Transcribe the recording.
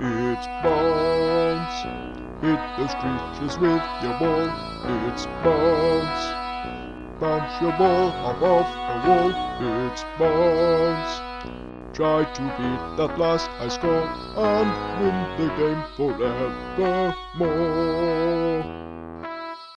It's bounce. Hit those creatures with your ball. It's bounce. Bounce your ball above the wall. It's bounce. Try to beat that last high score and win the game forevermore.